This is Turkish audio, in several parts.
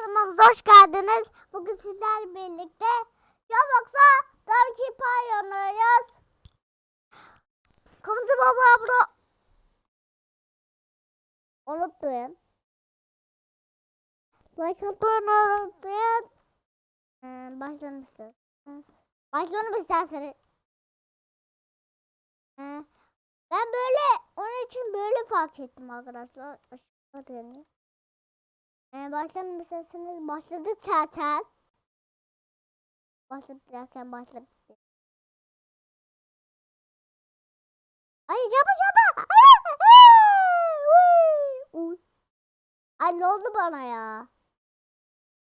kanalımıza hoş geldiniz. Bugün sizlerle birlikte Roblox'a Donkey Pie oynuyoruz. Kanalımıza baba abla. Unutmayın. Like atmayı unutmayın. Ee, başlayalım isterseniz. Başlayalım ben böyle onun için böyle fark ettim arkadaşlar. Aşağı dönüyor. Ee, isterseniz. Başladık zaten. Başladık derken başladık. Ay çaba çaba. Ay, ne oldu bana ya?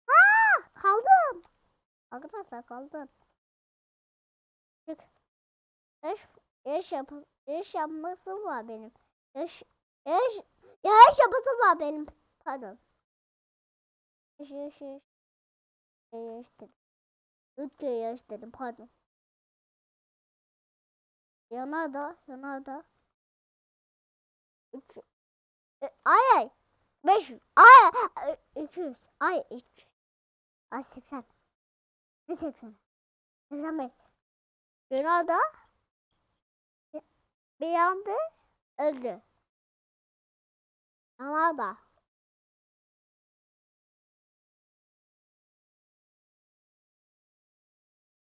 Ha kaldım. Arkadaşlar kaldım. Çık. Eş, eş, yap, eş yapması var benim. Eş, eş, ya eş yapması var benim. Pardon. Eş, eş. Eş dedim. Kere eş dedim pardon. Yana da, yana da. Üç. E, ay ay. Beş. Ay. İki yüz. Ay üç. Ay seksen. Ne seksen? Seksen beş. Yana da. Bir anda öldü. Yana da.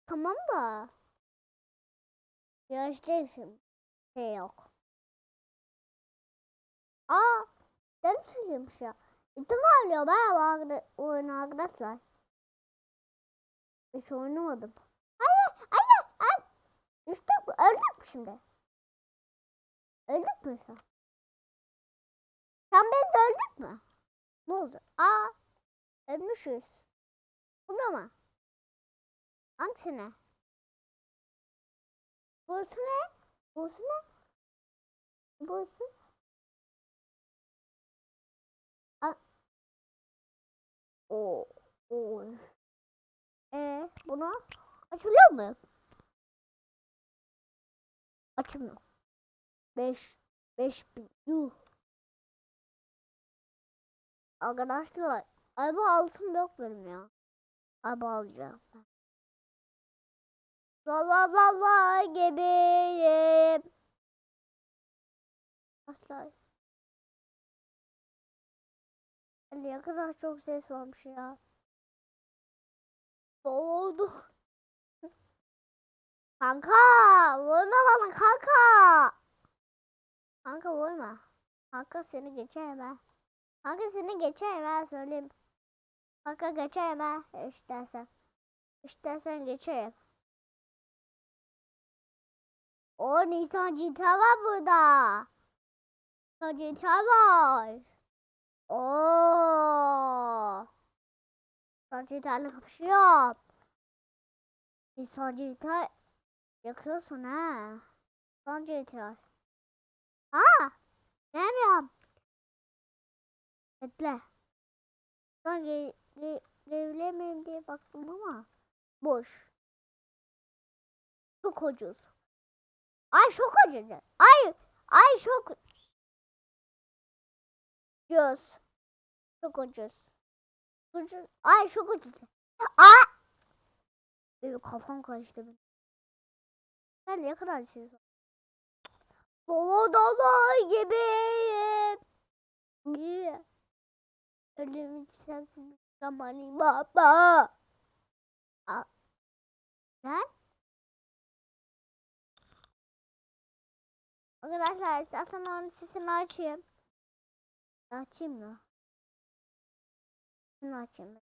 Tamam da. Şimdi şey yok. Aa, ben söylüyormuş ya. İtibarlıyor ben bu oyunu arkadaşlar. Hiç oynamadım. Hayır, hayır, hayır. Düştük? Öldük mü şimdi? Öldük mü sen? Sen biz öldük mü? Ne oldu? Aa, ölmüşüz. Bu da mı? Hangisine? Burası ne? Burası ne? Burası? A Oo. Oo. Ee, bunu açılıyor mu? Açılmıyor. 5 5 bin. Yuh. Arkadaşlar, araba altın yok benim ya. Araba alacağım ben. La la gibiyim. Arkadaşlar. Ne kadar çok ses varmış ya. Oldu. Kanka vurma bana kanka. Kanka vurma. Kanka seni geçeyim ha. Kanka seni geçeyim ha söyleyeyim. Kanka geçeyim ha istersen. İstersen geçeyim. O Nisan Cita var burada. Nisan Cita var. Oo. Nisan Cita'yla kapışıyor. Nisan Cita yakıyorsun ha. Nisan Cita. Ha? Gelmiyorum. Bekle. Ben ge diye baktım ama boş. Çok ucuz. Ay çok ucuz. Ay ay çok ucuz. Çok ucuz. Ucuz. Ay çok ucuz. Aa! Benim kafam karıştı. Ben ne kadar şey Dolu dolu gibiyim. Niye? Ölüm sensiz zamanı baba. Aa. Lan? Arkadaşlar istersen onun sesini açayım. Açayım mı? Sesini açayım.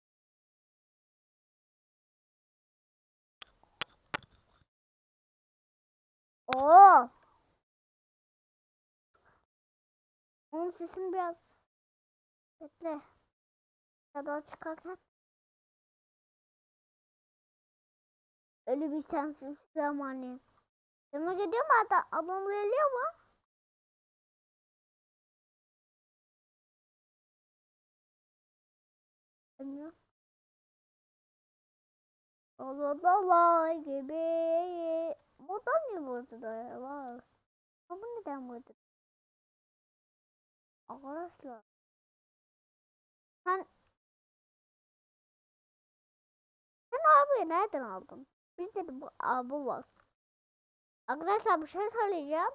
Oo. Onun sesini biraz bekle. Ya da çıkarken. Öyle bir sensiz zamanı. Yanına gidiyor mu hatta? Adam geliyor mu? Bilmiyorum. Allah Allah gibi. Bu da ne burada ya? Var. Ama neden burada? Arkadaşlar. Sen ayakkabıyı nereden aldın? Biz de bu abi var. Arkadaşlar bir şey söyleyeceğim.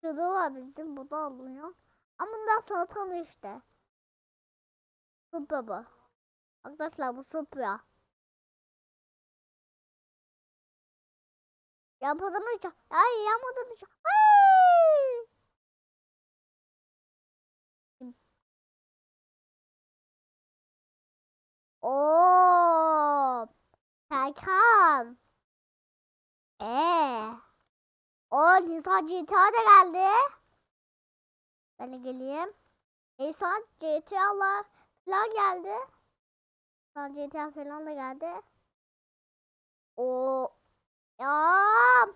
Şurada var bizim bu da alınıyor. Ama bundan salatalı işte. Supra bu. Arkadaşlar bu supra. Yapmadan uçak. Ay yapmadan uçak. Ay! Serkan. Ee. O Nisan GTA da geldi. Ben de geleyim. Nisan GTA'lar falan geldi. Nisan GTA falan da geldi. O ya.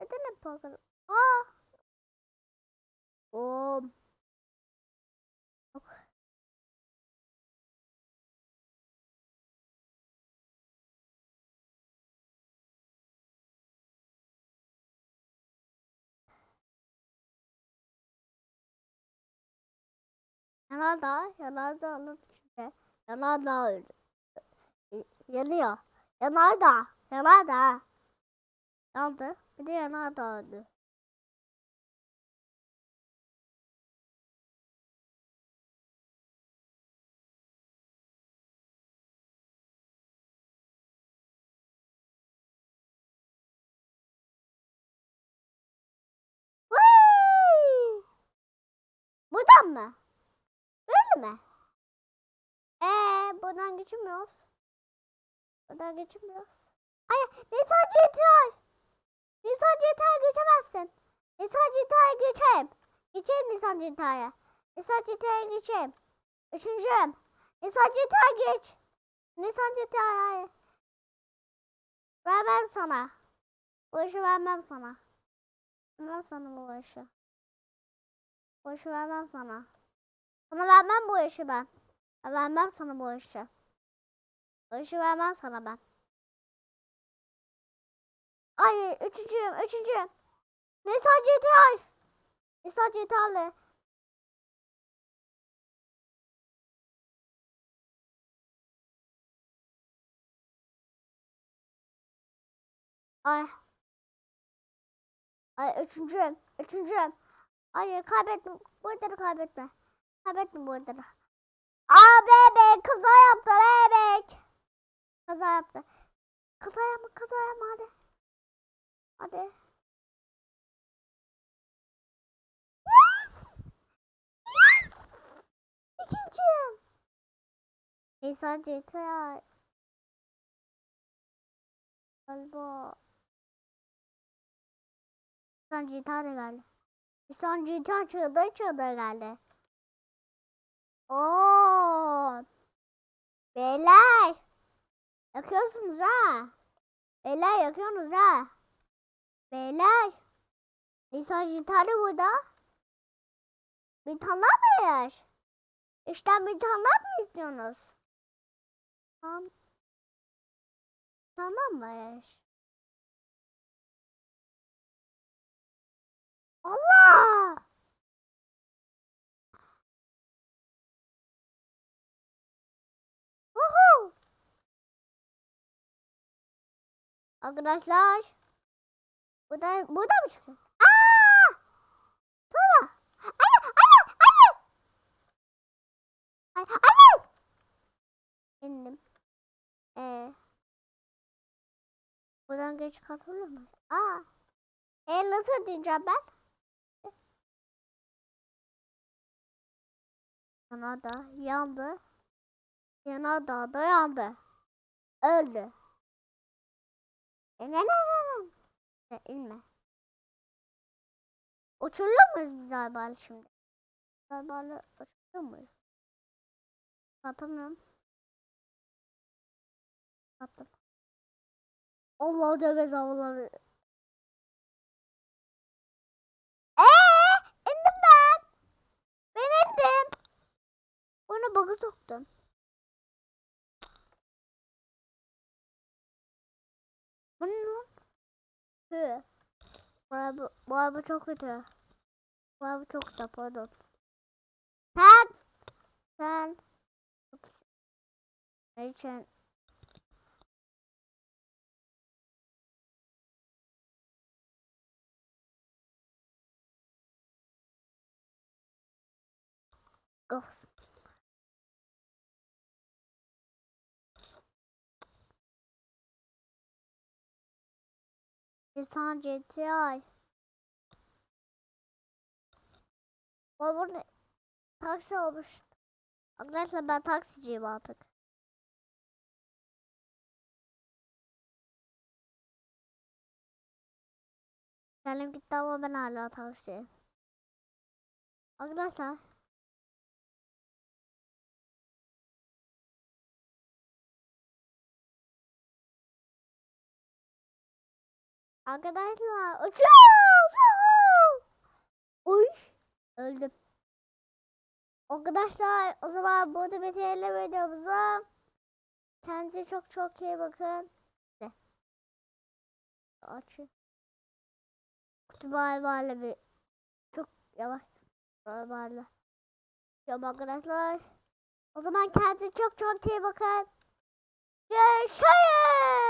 Neden hep bakın? Aa. O. Yanardağ, yanardağın içinde. Yanardağ öldü. Y- Yanıyor. Yanardağ, yanardağ. Yandı. Bir de yanardağ öldü. Buradan mı? Böyle mi? Ee, buradan geçemiyoruz. Buradan geçemiyoruz. Hayır, Nisan GTA. Nisan GTA'ya geçemezsin. Nisan GTA'ya geçeyim. Geçeyim Nisan GTA'ya. Nisan GTA'ya geçeyim. Üçüncüyüm. Nisan GTA geç. Nisan GTA hayır. Vermem sana. Bu işi vermem sana. Vermem sana bu işi. Bu işi vermem sana. Sana vermem bu işi ben. Ben vermem sana bu işi. Bu işi vermem sana ben. Ay üçüncüyüm, üçüncüyüm. Nisa GTA. Nisa GTA'lı. Ay. Ay üçüncüyüm, üçüncüyüm. Hayır kaybetme. Bu ödülü kaybetme. Kaybetme bu ödülü. Aa bebek kaza yaptı bebek. Kaza yaptı. Kaza yapma kaza yapma hadi. Hadi. Yes! Yes! İkinciyim. Nisan GTA. Galiba. Nisan GTA da geldi. Nisan GTA çığda çığda geldi. Oo. Beyler. Yakıyorsunuz ha. Beyler yakıyorsunuz ha. Beyler. Nisan gitarı burada. Bir tane mi yer? İşte bir tane mi istiyorsunuz? Tamam. Tamam mı? Allah! Uhu! Arkadaşlar. Bu da, bu da mı çıktı? Aa! Tuğba. Anne, anne, anne. Ay, anne. İndim. Ee, buradan geç katılır mı? Aa. E nasıl diyeceğim ben? Yanardağ yandı. Yanardağ da yandı. Öldü. E ne ne ne ne? E, inme. Uçurur muyuz biz arabayla şimdi? Arabayla uçurur muyuz? Atamıyorum. Attım. Allah dövez havaları. Eee indim ben. Ben indim. Bunu bug'a soktum. Hı. Bu araba, bu araba çok kötü. Bu araba çok kötü pardon. Sen. Sen. için Of. İnsan GTI. Burada taksi olmuş. Arkadaşlar ben taksiciyim artık. Kendim gitti ama ben hala taksi. Arkadaşlar. Arkadaşlar uçuyoruz. Uy. Öldüm. Arkadaşlar o zaman burada bitirelim videomuzu. Kendinize çok çok iyi bakın. Açın. Kutu bay bayla bir çok yavaş bay bayla. Tamam arkadaşlar. O zaman kendinize çok çok iyi bakın. Görüşürüz.